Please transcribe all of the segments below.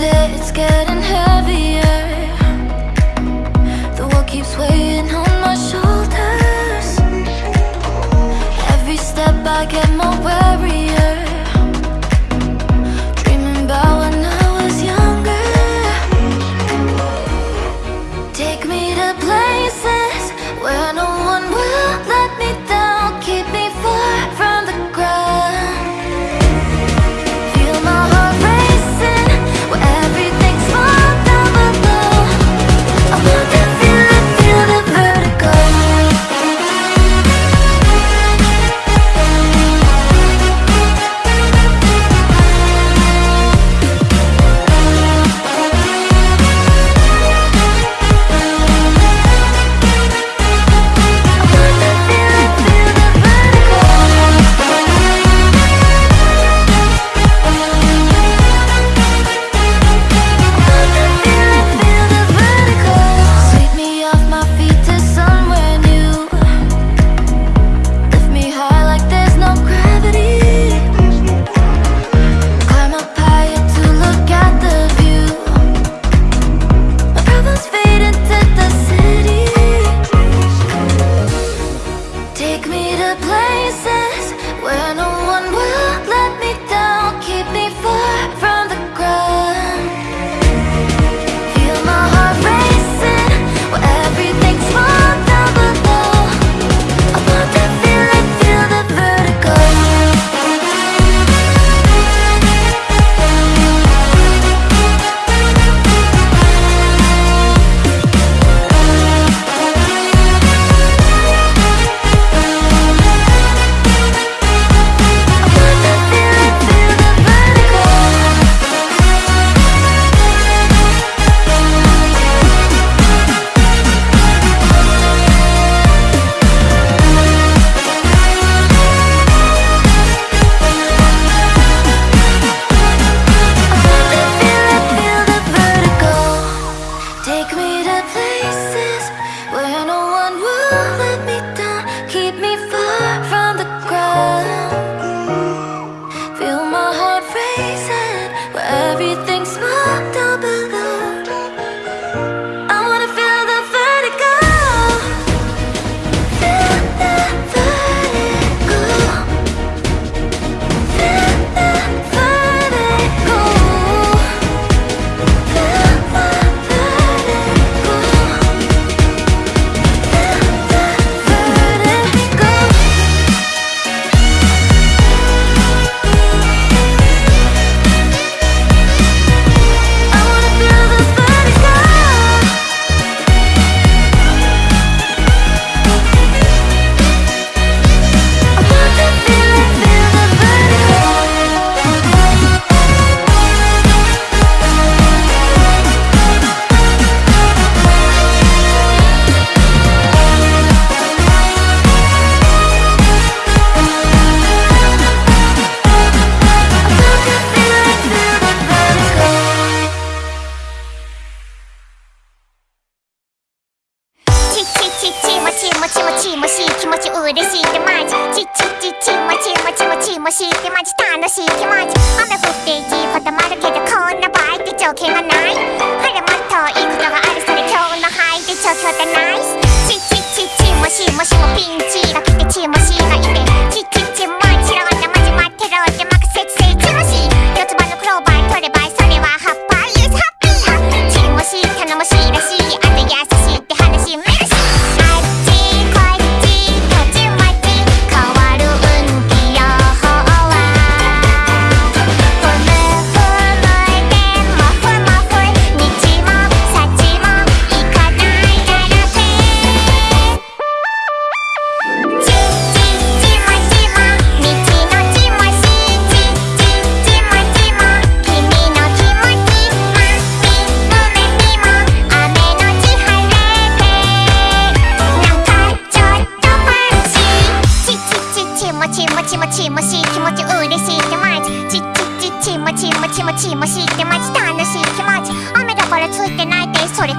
it's getting heavier.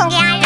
không nghe ai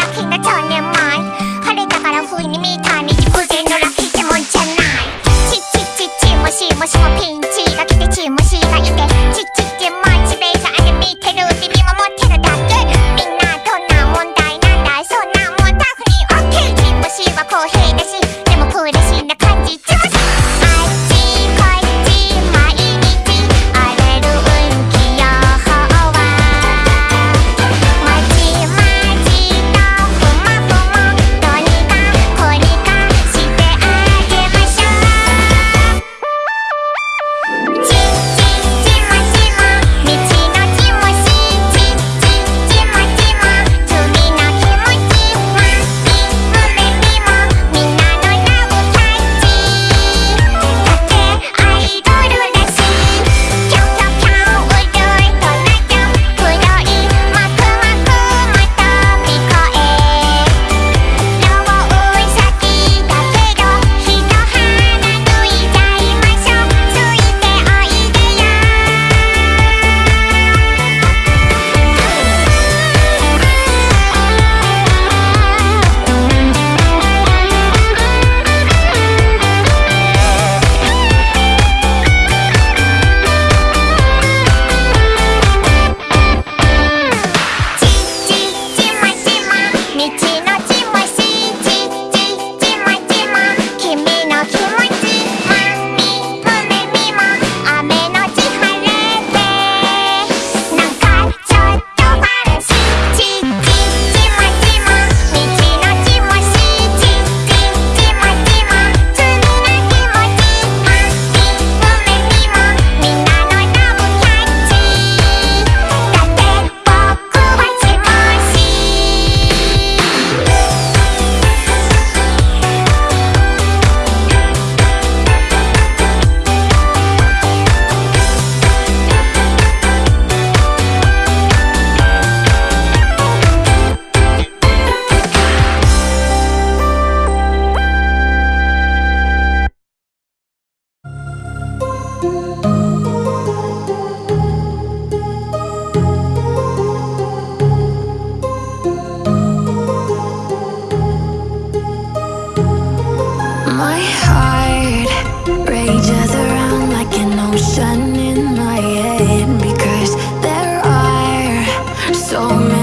My heart